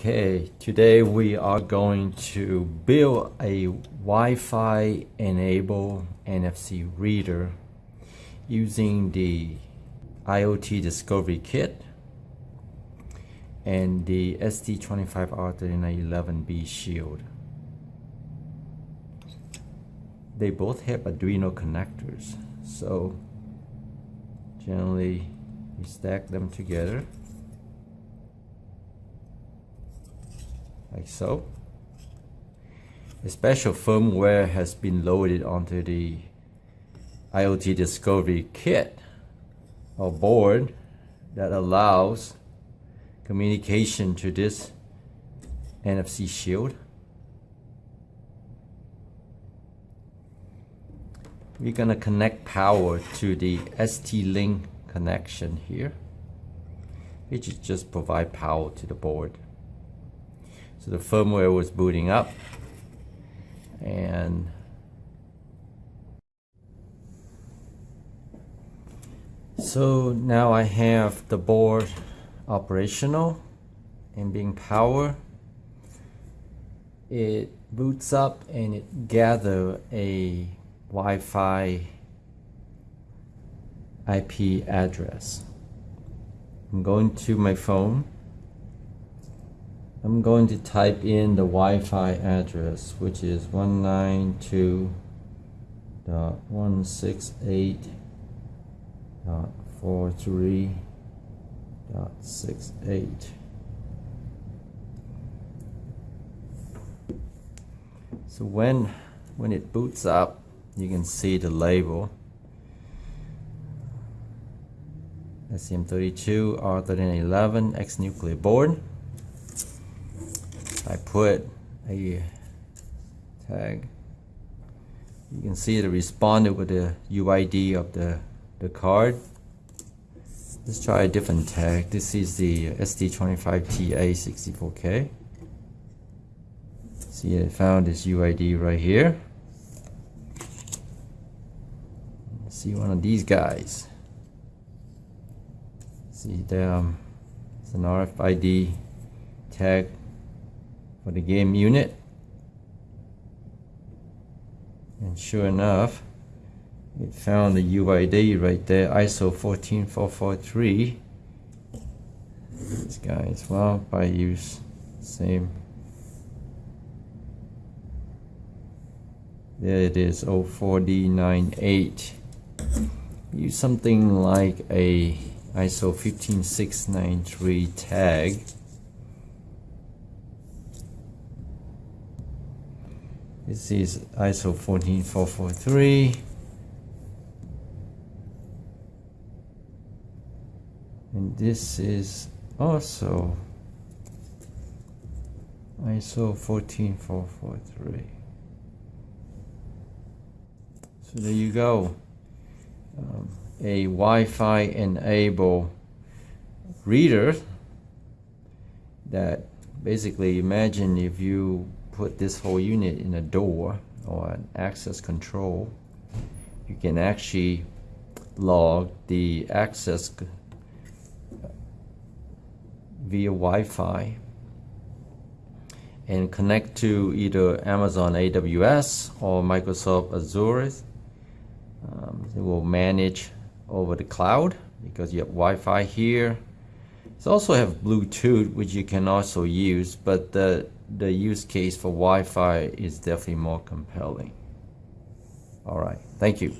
Okay, today we are going to build a Wi-Fi enabled NFC reader using the IoT Discovery Kit and the ST25R3911B Shield. They both have Arduino connectors, so generally we stack them together like so. A special firmware has been loaded onto the IoT Discovery Kit or board that allows communication to this NFC shield. We're gonna connect power to the ST-Link connection here, which just provide power to the board. So the firmware was booting up. And so now I have the board operational and being power it boots up and it gather a Wi-Fi IP address. I'm going to my phone I'm going to type in the Wi-Fi address which is 192.168.43.68 so when when it boots up you can see the label. STM32 R3911 X Nucleo board I put a tag. You can see it responded with the UID of the, the card. Let's try a different tag. This is the ST25TA64K. see I found this UID right here. See one of these guys. See them um, it's an RFID tag for the game unit. And sure enough it found the UID right there ISO 14443 this guy as well by use same. There it is 04D98 use something like a ISO 15693 tag This is ISO 14443. And this is also ISO 14443. So there you go. Um, a Wi-Fi enabled reader that basically imagine if you put this whole unit in a door or an access control, you can actually log the access via Wi-Fi and connect to either Amazon AWS or Microsoft Azure. Um, it will manage over the cloud because you have Wi-Fi here. It also have Bluetooth, which you can also use, but the the use case for Wi-Fi is definitely more compelling. All right, thank you.